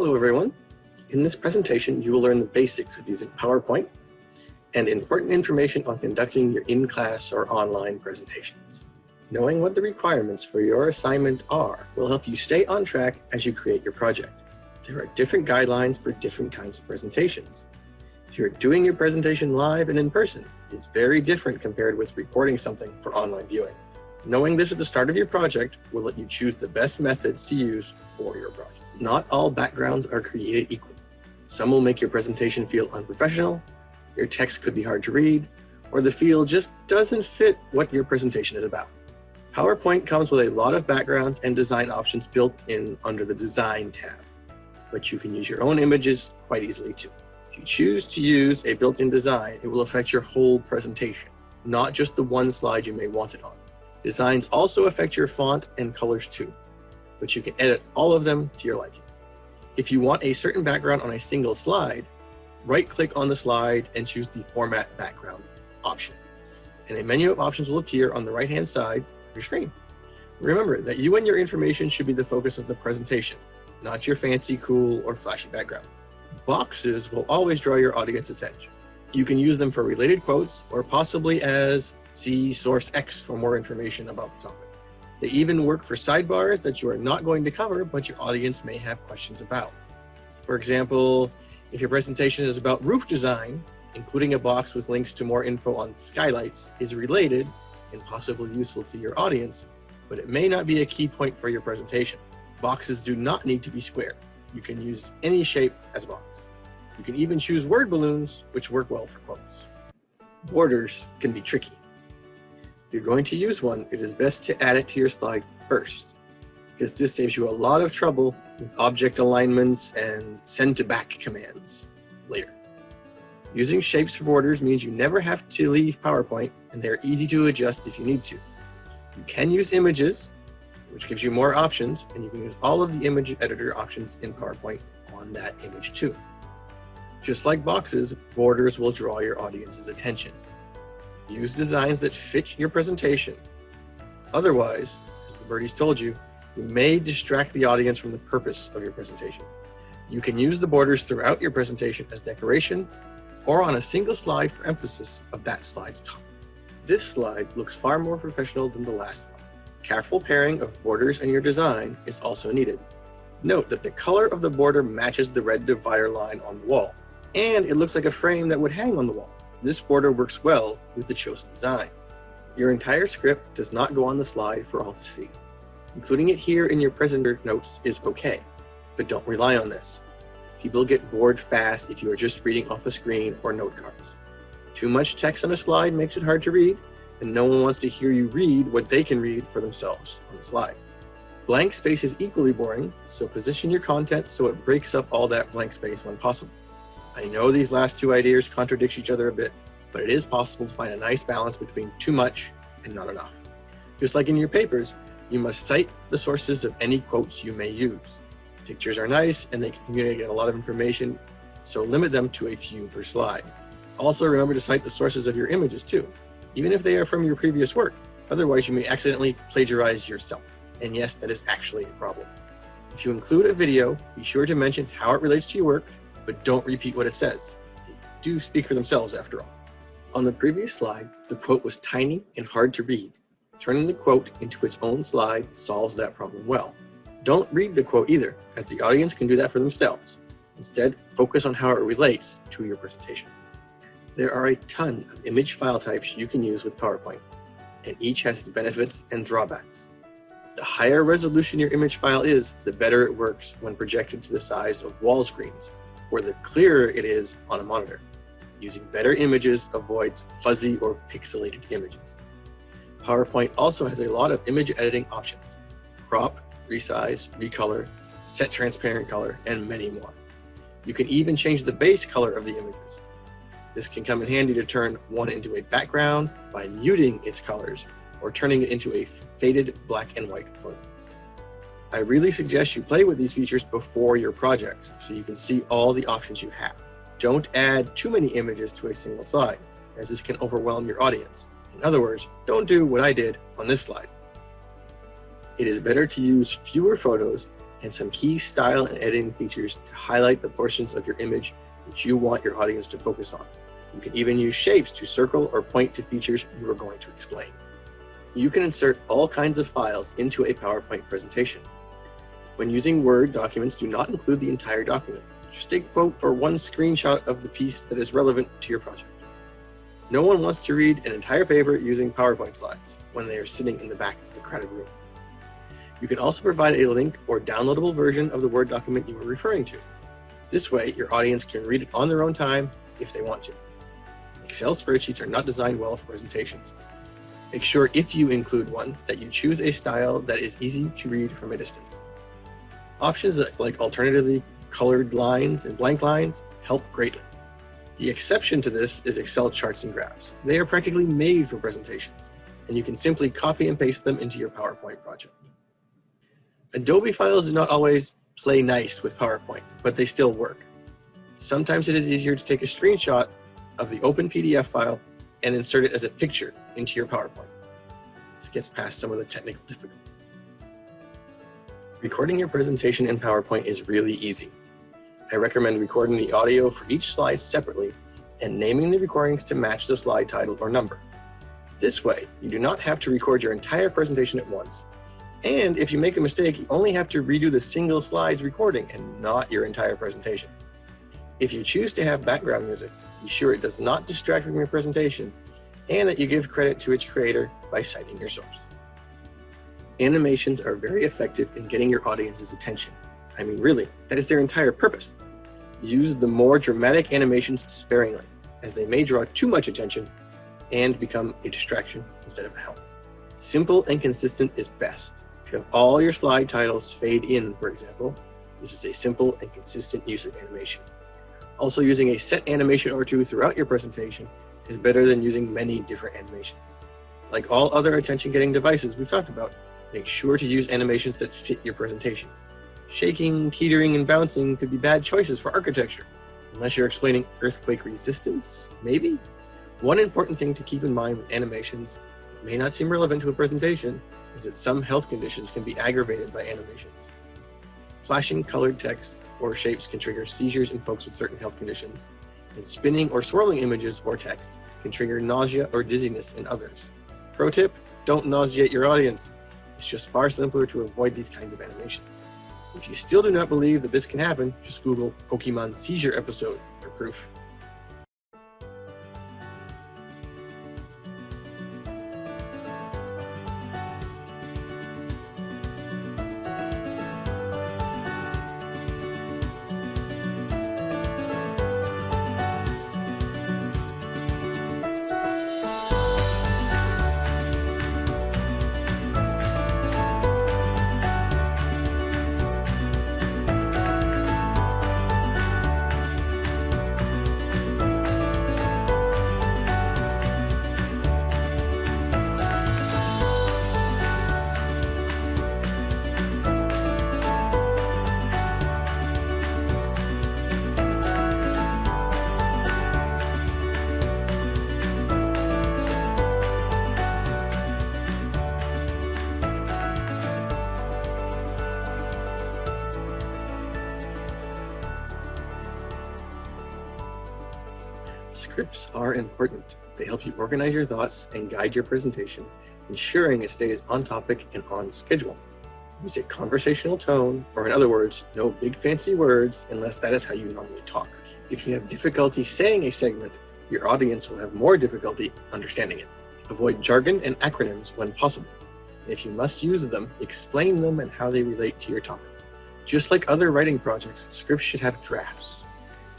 Hello everyone. In this presentation, you will learn the basics of using PowerPoint and important information on conducting your in-class or online presentations. Knowing what the requirements for your assignment are will help you stay on track as you create your project. There are different guidelines for different kinds of presentations. If you're doing your presentation live and in person, it's very different compared with recording something for online viewing. Knowing this at the start of your project will let you choose the best methods to use for your project. Not all backgrounds are created equal. Some will make your presentation feel unprofessional, your text could be hard to read, or the field just doesn't fit what your presentation is about. PowerPoint comes with a lot of backgrounds and design options built in under the Design tab, but you can use your own images quite easily too. If you choose to use a built-in design, it will affect your whole presentation, not just the one slide you may want it on. Designs also affect your font and colors too, but you can edit all of them to your liking. If you want a certain background on a single slide, right-click on the slide and choose the Format Background option. And a menu of options will appear on the right-hand side of your screen. Remember that you and your information should be the focus of the presentation, not your fancy, cool, or flashy background. Boxes will always draw your audience's attention. You can use them for related quotes or possibly as see source X for more information about the topic. They even work for sidebars that you are not going to cover, but your audience may have questions about. For example, if your presentation is about roof design, including a box with links to more info on skylights is related and possibly useful to your audience, but it may not be a key point for your presentation. Boxes do not need to be square. You can use any shape as a box. You can even choose word balloons, which work well for quotes. Borders can be tricky. If you're going to use one, it is best to add it to your slide first, because this saves you a lot of trouble with object alignments and send to back commands later. Using shapes for borders means you never have to leave PowerPoint, and they're easy to adjust if you need to. You can use images, which gives you more options, and you can use all of the image editor options in PowerPoint on that image too. Just like boxes, borders will draw your audience's attention. Use designs that fit your presentation. Otherwise, as the birdies told you, you may distract the audience from the purpose of your presentation. You can use the borders throughout your presentation as decoration or on a single slide for emphasis of that slide's topic. This slide looks far more professional than the last one. Careful pairing of borders and your design is also needed. Note that the color of the border matches the red divider line on the wall and it looks like a frame that would hang on the wall. This border works well with the chosen design. Your entire script does not go on the slide for all to see. Including it here in your presenter notes is okay, but don't rely on this. People get bored fast if you are just reading off a screen or note cards. Too much text on a slide makes it hard to read, and no one wants to hear you read what they can read for themselves on the slide. Blank space is equally boring, so position your content so it breaks up all that blank space when possible. I know these last two ideas contradict each other a bit, but it is possible to find a nice balance between too much and not enough. Just like in your papers, you must cite the sources of any quotes you may use. Pictures are nice and they can communicate a lot of information, so limit them to a few per slide. Also remember to cite the sources of your images too, even if they are from your previous work. Otherwise you may accidentally plagiarize yourself. And yes, that is actually a problem. If you include a video, be sure to mention how it relates to your work but don't repeat what it says. They do speak for themselves after all. On the previous slide, the quote was tiny and hard to read. Turning the quote into its own slide solves that problem well. Don't read the quote either, as the audience can do that for themselves. Instead, focus on how it relates to your presentation. There are a ton of image file types you can use with PowerPoint, and each has its benefits and drawbacks. The higher resolution your image file is, the better it works when projected to the size of wall screens, where the clearer it is on a monitor. Using better images avoids fuzzy or pixelated images. PowerPoint also has a lot of image editing options. Crop, resize, recolor, set transparent color, and many more. You can even change the base color of the images. This can come in handy to turn one into a background by muting its colors or turning it into a faded black and white photo. I really suggest you play with these features before your project so you can see all the options you have. Don't add too many images to a single slide, as this can overwhelm your audience. In other words, don't do what I did on this slide. It is better to use fewer photos and some key style and editing features to highlight the portions of your image that you want your audience to focus on. You can even use shapes to circle or point to features you are going to explain. You can insert all kinds of files into a PowerPoint presentation. When using Word, documents do not include the entire document, just take a quote or one screenshot of the piece that is relevant to your project. No one wants to read an entire paper using PowerPoint slides when they are sitting in the back of the crowded room. You can also provide a link or downloadable version of the Word document you are referring to. This way, your audience can read it on their own time if they want to. Excel spreadsheets are not designed well for presentations. Make sure if you include one that you choose a style that is easy to read from a distance. Options that, like alternatively colored lines and blank lines help greatly. The exception to this is Excel charts and graphs. They are practically made for presentations, and you can simply copy and paste them into your PowerPoint project. Adobe files do not always play nice with PowerPoint, but they still work. Sometimes it is easier to take a screenshot of the open PDF file and insert it as a picture into your PowerPoint. This gets past some of the technical difficulties. Recording your presentation in PowerPoint is really easy. I recommend recording the audio for each slide separately and naming the recordings to match the slide title or number. This way, you do not have to record your entire presentation at once. And if you make a mistake, you only have to redo the single slides recording and not your entire presentation. If you choose to have background music, be sure it does not distract from your presentation and that you give credit to its creator by citing your source. Animations are very effective in getting your audience's attention. I mean, really, that is their entire purpose. Use the more dramatic animations sparingly, as they may draw too much attention and become a distraction instead of a help. Simple and consistent is best. If you have all your slide titles fade in, for example, this is a simple and consistent use of animation. Also using a set animation or two throughout your presentation is better than using many different animations. Like all other attention-getting devices we've talked about, make sure to use animations that fit your presentation. Shaking, teetering, and bouncing could be bad choices for architecture, unless you're explaining earthquake resistance, maybe? One important thing to keep in mind with animations, that may not seem relevant to a presentation, is that some health conditions can be aggravated by animations. Flashing colored text or shapes can trigger seizures in folks with certain health conditions, and spinning or swirling images or text can trigger nausea or dizziness in others. Pro tip, don't nauseate your audience. It's just far simpler to avoid these kinds of animations. If you still do not believe that this can happen, just Google Pokemon seizure episode for proof. Are important. They help you organize your thoughts and guide your presentation, ensuring it stays on topic and on schedule. Use a conversational tone, or in other words, no big fancy words unless that is how you normally talk. If you have difficulty saying a segment, your audience will have more difficulty understanding it. Avoid jargon and acronyms when possible. If you must use them, explain them and how they relate to your topic. Just like other writing projects, scripts should have drafts.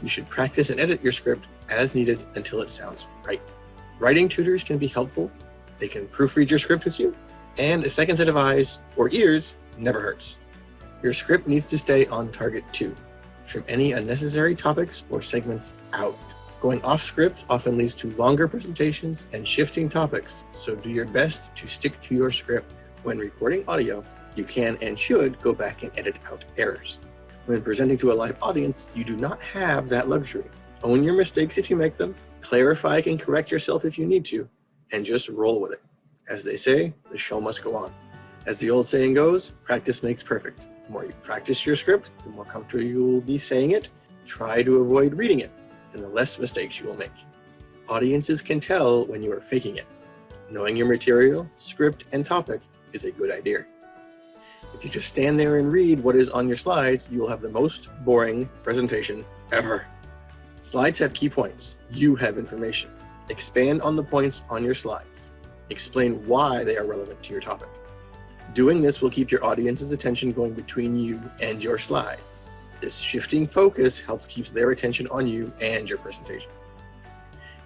You should practice and edit your script as needed until it sounds right. Writing tutors can be helpful. They can proofread your script with you, and a second set of eyes or ears never hurts. Your script needs to stay on target too. Trim any unnecessary topics or segments out. Going off script often leads to longer presentations and shifting topics, so do your best to stick to your script. When recording audio, you can and should go back and edit out errors. When presenting to a live audience, you do not have that luxury. Own your mistakes if you make them, clarify and correct yourself if you need to, and just roll with it. As they say, the show must go on. As the old saying goes, practice makes perfect. The more you practice your script, the more comfortable you will be saying it. Try to avoid reading it, and the less mistakes you will make. Audiences can tell when you are faking it. Knowing your material, script, and topic is a good idea. If you just stand there and read what is on your slides, you will have the most boring presentation ever. Slides have key points. You have information. Expand on the points on your slides. Explain why they are relevant to your topic. Doing this will keep your audience's attention going between you and your slides. This shifting focus helps keeps their attention on you and your presentation.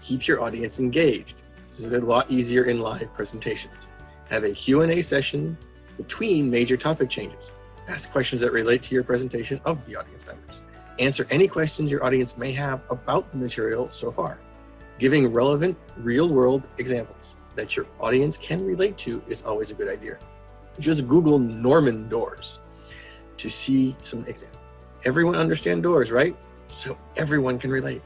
Keep your audience engaged. This is a lot easier in live presentations. Have a Q&A session between major topic changes. Ask questions that relate to your presentation of the audience members. Answer any questions your audience may have about the material so far. Giving relevant real-world examples that your audience can relate to is always a good idea. Just Google Norman doors to see some examples. Everyone understand doors, right? So everyone can relate.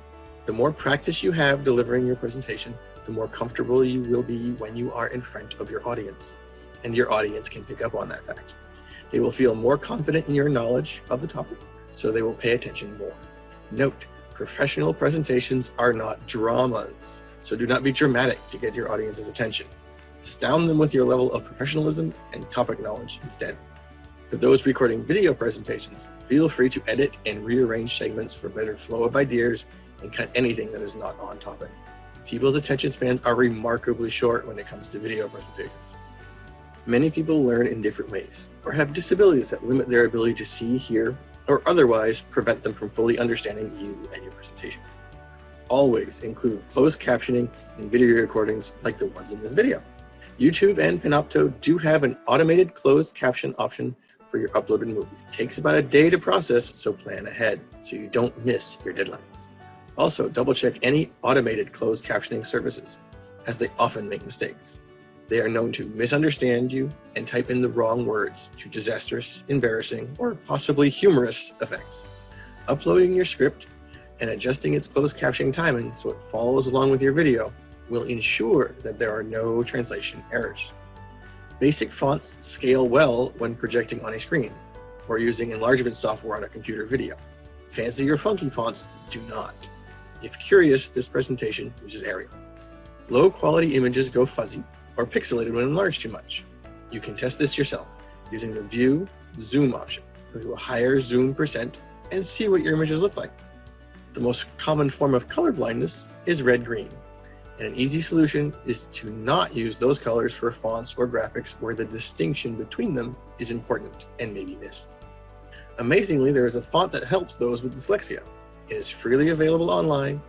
The more practice you have delivering your presentation, the more comfortable you will be when you are in front of your audience and your audience can pick up on that fact. They will feel more confident in your knowledge of the topic, so they will pay attention more. Note, professional presentations are not dramas, so do not be dramatic to get your audience's attention. Astound them with your level of professionalism and topic knowledge instead. For those recording video presentations, feel free to edit and rearrange segments for better flow of ideas and cut anything that is not on topic. People's attention spans are remarkably short when it comes to video presentations. Many people learn in different ways, or have disabilities that limit their ability to see, hear, or otherwise prevent them from fully understanding you and your presentation. Always include closed captioning in video recordings like the ones in this video. YouTube and Panopto do have an automated closed caption option for your uploaded movies. It takes about a day to process, so plan ahead so you don't miss your deadlines. Also, double check any automated closed captioning services, as they often make mistakes. They are known to misunderstand you and type in the wrong words to disastrous, embarrassing, or possibly humorous effects. Uploading your script and adjusting its closed captioning timing so it follows along with your video will ensure that there are no translation errors. Basic fonts scale well when projecting on a screen or using enlargement software on a computer video. Fancy or funky fonts do not. If curious, this presentation uses Arial. Low quality images go fuzzy or pixelated when enlarged too much. You can test this yourself using the View Zoom option. Go to a higher zoom percent and see what your images look like. The most common form of color blindness is red-green, and an easy solution is to not use those colors for fonts or graphics where the distinction between them is important and may be missed. Amazingly, there is a font that helps those with dyslexia. It is freely available online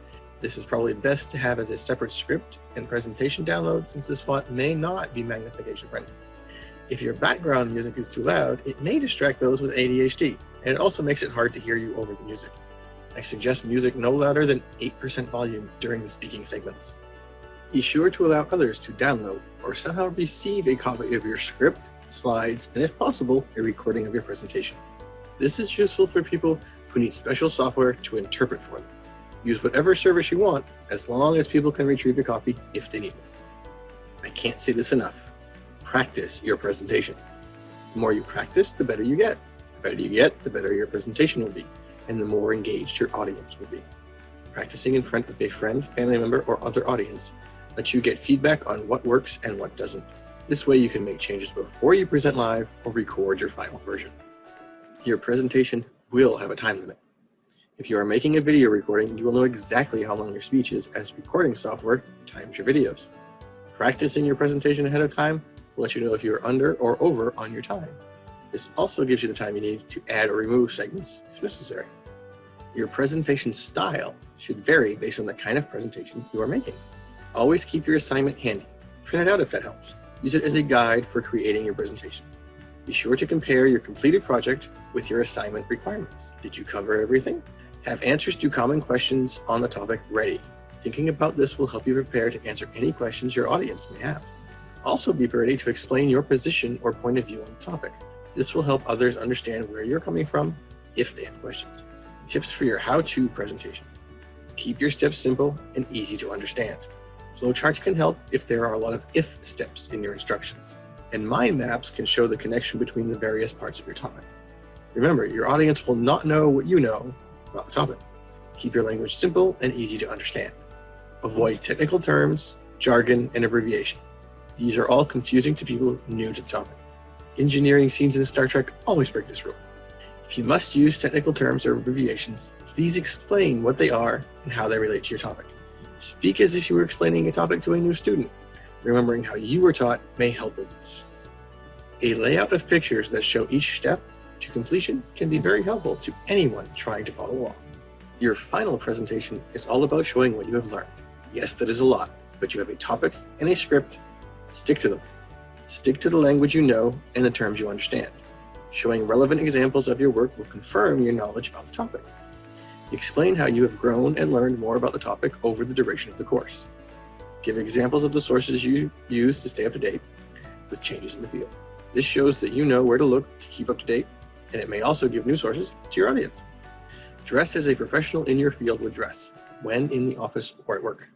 this is probably best to have as a separate script and presentation download since this font may not be magnification friendly. If your background music is too loud, it may distract those with ADHD, and it also makes it hard to hear you over the music. I suggest music no louder than 8% volume during the speaking segments. Be sure to allow others to download or somehow receive a copy of your script, slides, and if possible, a recording of your presentation. This is useful for people who need special software to interpret for them. Use whatever service you want, as long as people can retrieve your copy if they need it. I can't say this enough. Practice your presentation. The more you practice, the better you get. The better you get, the better your presentation will be, and the more engaged your audience will be. Practicing in front of a friend, family member, or other audience lets you get feedback on what works and what doesn't. This way you can make changes before you present live or record your final version. Your presentation will have a time limit. If you are making a video recording, you will know exactly how long your speech is as recording software times your videos. Practicing your presentation ahead of time will let you know if you are under or over on your time. This also gives you the time you need to add or remove segments if necessary. Your presentation style should vary based on the kind of presentation you are making. Always keep your assignment handy. Print it out if that helps. Use it as a guide for creating your presentation. Be sure to compare your completed project with your assignment requirements. Did you cover everything? Have answers to common questions on the topic ready. Thinking about this will help you prepare to answer any questions your audience may have. Also be ready to explain your position or point of view on the topic. This will help others understand where you're coming from if they have questions. Tips for your how-to presentation. Keep your steps simple and easy to understand. Flowcharts can help if there are a lot of if steps in your instructions. And mind maps can show the connection between the various parts of your topic. Remember, your audience will not know what you know about the topic. Keep your language simple and easy to understand. Avoid technical terms, jargon, and abbreviation. These are all confusing to people new to the topic. Engineering scenes in Star Trek always break this rule. If you must use technical terms or abbreviations, please explain what they are and how they relate to your topic. Speak as if you were explaining a topic to a new student. Remembering how you were taught may help with this. A layout of pictures that show each step to completion can be very helpful to anyone trying to follow along. Your final presentation is all about showing what you have learned. Yes, that is a lot, but you have a topic and a script. Stick to them. Stick to the language you know and the terms you understand. Showing relevant examples of your work will confirm your knowledge about the topic. Explain how you have grown and learned more about the topic over the duration of the course. Give examples of the sources you use to stay up to date with changes in the field. This shows that you know where to look to keep up to date, and it may also give new sources to your audience. Dress as a professional in your field would dress, when in the office or at work.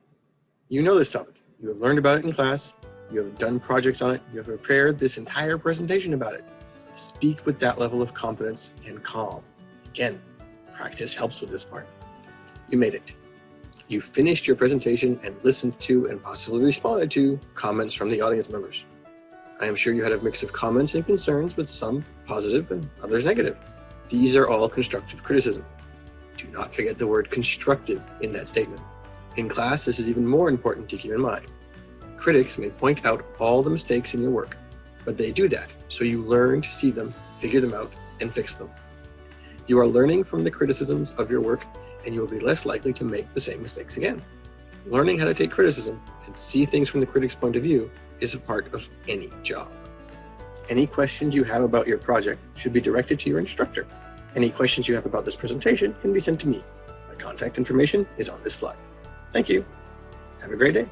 You know this topic. You have learned about it in class. You have done projects on it. You have prepared this entire presentation about it. Speak with that level of confidence and calm. Again, practice helps with this part. You made it. You finished your presentation and listened to and possibly responded to comments from the audience members. I am sure you had a mix of comments and concerns with some positive and others negative. These are all constructive criticism. Do not forget the word constructive in that statement. In class, this is even more important to keep in mind. Critics may point out all the mistakes in your work, but they do that so you learn to see them, figure them out, and fix them. You are learning from the criticisms of your work and you will be less likely to make the same mistakes again. Learning how to take criticism and see things from the critic's point of view is a part of any job. Any questions you have about your project should be directed to your instructor. Any questions you have about this presentation can be sent to me. My contact information is on this slide. Thank you. Have a great day.